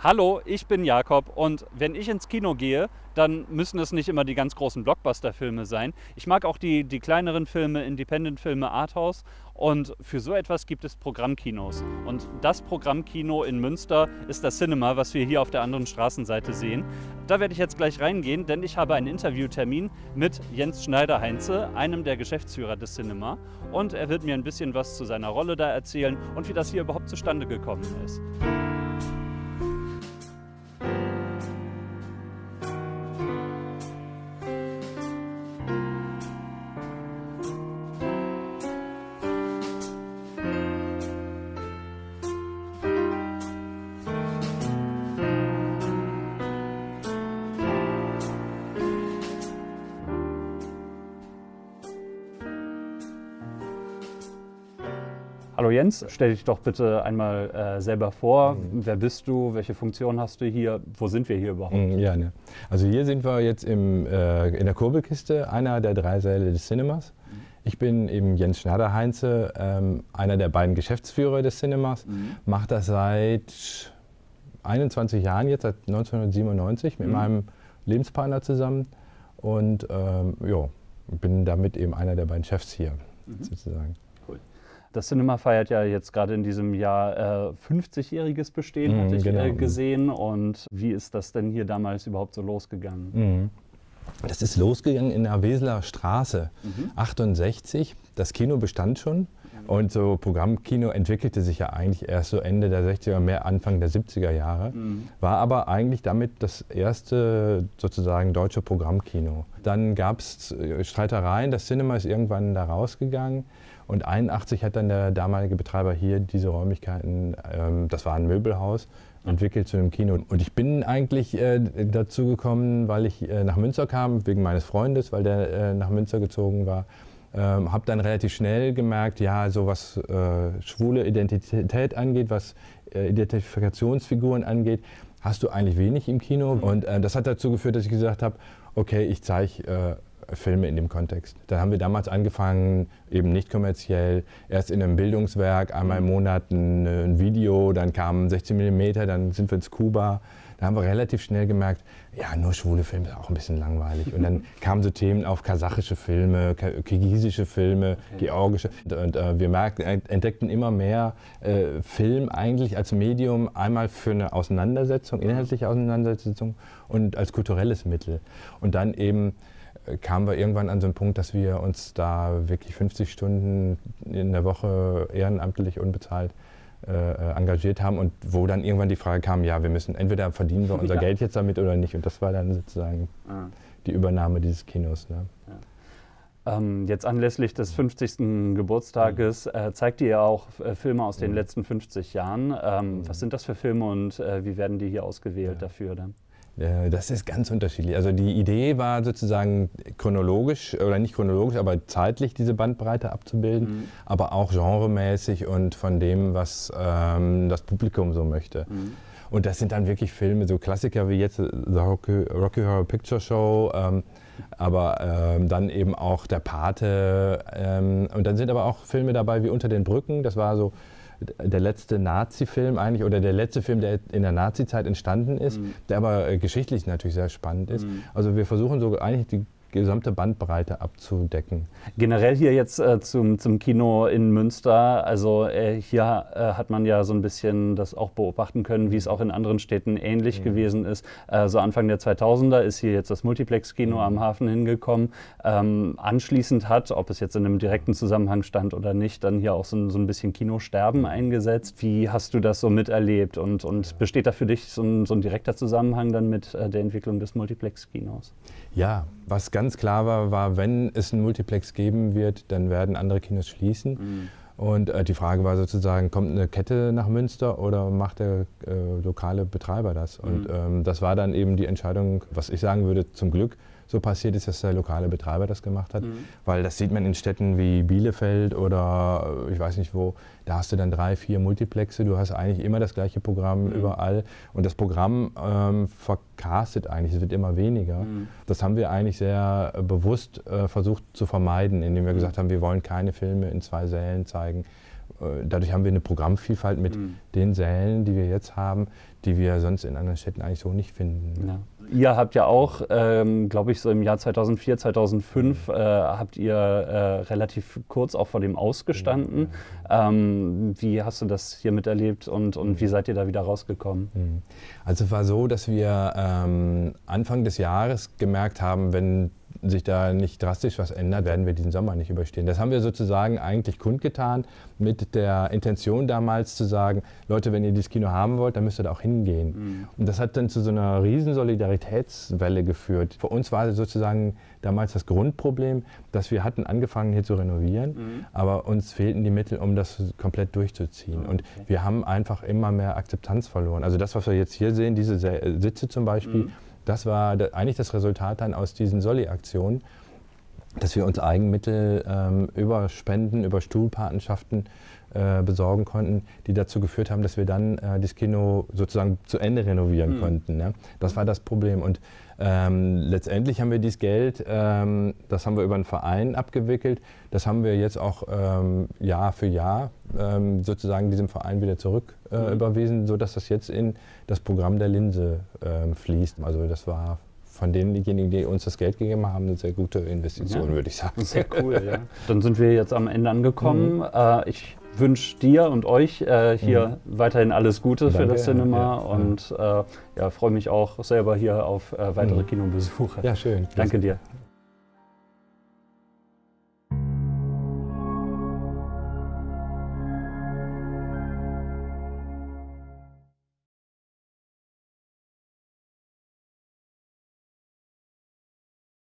Hallo, ich bin Jakob und wenn ich ins Kino gehe, dann müssen es nicht immer die ganz großen Blockbuster-Filme sein. Ich mag auch die, die kleineren Filme, Independent-Filme, Arthouse und für so etwas gibt es Programmkinos. Und das Programmkino in Münster ist das Cinema, was wir hier auf der anderen Straßenseite sehen. Da werde ich jetzt gleich reingehen, denn ich habe einen Interviewtermin mit Jens Schneider-Heinze, einem der Geschäftsführer des Cinema. Und er wird mir ein bisschen was zu seiner Rolle da erzählen und wie das hier überhaupt zustande gekommen ist. Hallo Jens, stell dich doch bitte einmal äh, selber vor. Mhm. Wer bist du? Welche Funktion hast du hier? Wo sind wir hier überhaupt? Mhm, ja, ne. Also hier sind wir jetzt im, äh, in der Kurbelkiste, einer der drei Säle des Cinemas. Mhm. Ich bin eben Jens Schneider-Heinze, ähm, einer der beiden Geschäftsführer des Cinemas. Mhm. Mache das seit 21 Jahren jetzt, seit 1997 mit meinem Lebenspartner zusammen. Und ähm, ja, bin damit eben einer der beiden Chefs hier sozusagen. Das Cinema feiert ja jetzt gerade in diesem Jahr äh, 50-jähriges Bestehen, mhm, hatte ich genau. äh, gesehen. Und wie ist das denn hier damals überhaupt so losgegangen? Mhm. Das ist losgegangen in der Weseler Straße, mhm. 68. Das Kino bestand schon. Und so Programmkino entwickelte sich ja eigentlich erst so Ende der 60er, mehr Anfang der 70er Jahre. Mhm. War aber eigentlich damit das erste sozusagen deutsche Programmkino. Dann gab es äh, Streitereien, das Cinema ist irgendwann da rausgegangen. Und 81 hat dann der damalige Betreiber hier diese Räumlichkeiten, ähm, das war ein Möbelhaus, entwickelt zu einem Kino. Und ich bin eigentlich äh, dazu gekommen, weil ich äh, nach Münster kam, wegen meines Freundes, weil der äh, nach Münster gezogen war. Ähm, habe dann relativ schnell gemerkt, ja, so was äh, schwule Identität angeht, was äh, Identifikationsfiguren angeht, hast du eigentlich wenig im Kino. Und äh, das hat dazu geführt, dass ich gesagt habe, okay, ich zeige Filme in dem Kontext. Da haben wir damals angefangen, eben nicht kommerziell, erst in einem Bildungswerk, einmal im mhm. Monat ein, ein Video, dann kam 16 mm, dann sind wir ins Kuba. Da haben wir relativ schnell gemerkt, ja, nur schwule Filme ist auch ein bisschen langweilig. Und dann kamen so Themen auf kasachische Filme, kirgisische Filme, okay. georgische. Und äh, wir merkten, entdeckten immer mehr äh, Film eigentlich als Medium, einmal für eine Auseinandersetzung, inhaltliche Auseinandersetzung und als kulturelles Mittel. Und dann eben kamen wir irgendwann an so einen Punkt, dass wir uns da wirklich 50 Stunden in der Woche ehrenamtlich unbezahlt äh, engagiert haben und wo dann irgendwann die Frage kam, ja, wir müssen entweder verdienen wir unser ja. Geld jetzt damit oder nicht und das war dann sozusagen ah. die Übernahme dieses Kinos. Ne? Ja. Ähm, jetzt anlässlich des 50. Geburtstages mhm. äh, zeigt ihr ja auch äh, Filme aus den mhm. letzten 50 Jahren. Ähm, mhm. Was sind das für Filme und äh, wie werden die hier ausgewählt dafür dann? Äh, das ist ganz unterschiedlich. Also die Idee war sozusagen chronologisch, oder nicht chronologisch, aber zeitlich diese Bandbreite abzubilden, mhm. aber auch genremäßig und von dem, was ähm, das Publikum so möchte. Mhm. Und das sind dann wirklich Filme, so Klassiker wie jetzt The Rocky, Rocky Horror Picture Show, ähm, aber ähm, dann eben auch Der Pate. Ähm, und dann sind aber auch Filme dabei wie Unter den Brücken, das war so der letzte Nazi-Film eigentlich oder der letzte Film, der in der Nazi-Zeit entstanden ist, mhm. der aber äh, geschichtlich natürlich sehr spannend ist. Mhm. Also wir versuchen so eigentlich die gesamte Bandbreite abzudecken. Generell hier jetzt äh, zum, zum Kino in Münster, also äh, hier äh, hat man ja so ein bisschen das auch beobachten können, wie es auch in anderen Städten ähnlich mhm. gewesen ist. Äh, so Anfang der 2000er ist hier jetzt das Multiplex-Kino mhm. am Hafen hingekommen. Ähm, anschließend hat, ob es jetzt in einem direkten Zusammenhang stand oder nicht, dann hier auch so, so ein bisschen Kinosterben eingesetzt. Wie hast du das so miterlebt und, und besteht da für dich so ein, so ein direkter Zusammenhang dann mit äh, der Entwicklung des Multiplex-Kinos? Ja, was ganz klar war, war, wenn es einen Multiplex geben wird, dann werden andere Kinos schließen. Mhm. Und äh, die Frage war sozusagen, kommt eine Kette nach Münster oder macht der äh, lokale Betreiber das? Mhm. Und ähm, das war dann eben die Entscheidung, was ich sagen würde, zum Glück so passiert ist, dass der lokale Betreiber das gemacht hat. Mhm. Weil das sieht man in Städten wie Bielefeld oder äh, ich weiß nicht wo, da hast du dann drei, vier Multiplexe, du hast eigentlich immer das gleiche Programm mhm. überall und das Programm ähm, vercastet eigentlich, es wird immer weniger. Mhm. Das haben wir eigentlich sehr äh, bewusst äh, versucht zu vermeiden, indem wir mhm. gesagt haben, wir wollen keine Filme in zwei Sälen zeigen äh, dadurch haben wir eine Programmvielfalt mit mhm. den Sälen, die wir jetzt haben, die wir sonst in anderen Städten eigentlich so nicht finden. Ja. Ihr habt ja auch, ähm, glaube ich, so im Jahr 2004, 2005 äh, habt ihr äh, relativ kurz auch vor dem ausgestanden. Ähm, wie hast du das hier miterlebt und, und wie seid ihr da wieder rausgekommen? Mhm. Also es war so, dass wir ähm, Anfang des Jahres gemerkt haben, wenn sich da nicht drastisch was ändert, werden wir diesen Sommer nicht überstehen. Das haben wir sozusagen eigentlich kundgetan mit der Intention damals zu sagen, Leute, wenn ihr dieses Kino haben wollt, dann müsst ihr da auch hingehen. Mhm. Und das hat dann zu so einer riesen Solidaritätswelle geführt. Für uns war sozusagen damals das Grundproblem, dass wir hatten angefangen hier zu renovieren, mhm. aber uns fehlten die Mittel, um das komplett durchzuziehen. Okay. Und wir haben einfach immer mehr Akzeptanz verloren. Also das, was wir jetzt hier sehen, diese Sitze zum Beispiel, mhm das war eigentlich das Resultat dann aus diesen Solli-Aktionen, dass wir uns Eigenmittel ähm, über Spenden, über Stuhlpatenschaften besorgen konnten, die dazu geführt haben, dass wir dann äh, das Kino sozusagen zu Ende renovieren mhm. konnten. Ne? Das war das Problem. Und ähm, letztendlich haben wir dieses Geld, ähm, das haben wir über einen Verein abgewickelt, das haben wir jetzt auch ähm, Jahr für Jahr ähm, sozusagen diesem Verein wieder zurück äh, mhm. überwiesen, sodass das jetzt in das Programm der Linse ähm, fließt. Also das war von denjenigen, die uns das Geld gegeben haben, eine sehr gute Investition, ja. würde ich sagen. Sehr cool, ja. Dann sind wir jetzt am Ende angekommen. Mhm. Äh, ich wünsche dir und euch äh, hier mhm. weiterhin alles Gute Danke, für das Cinema ja, und äh, ja, freue mich auch selber hier auf äh, weitere mhm. Kinobesuche. Ja, schön. Danke dir.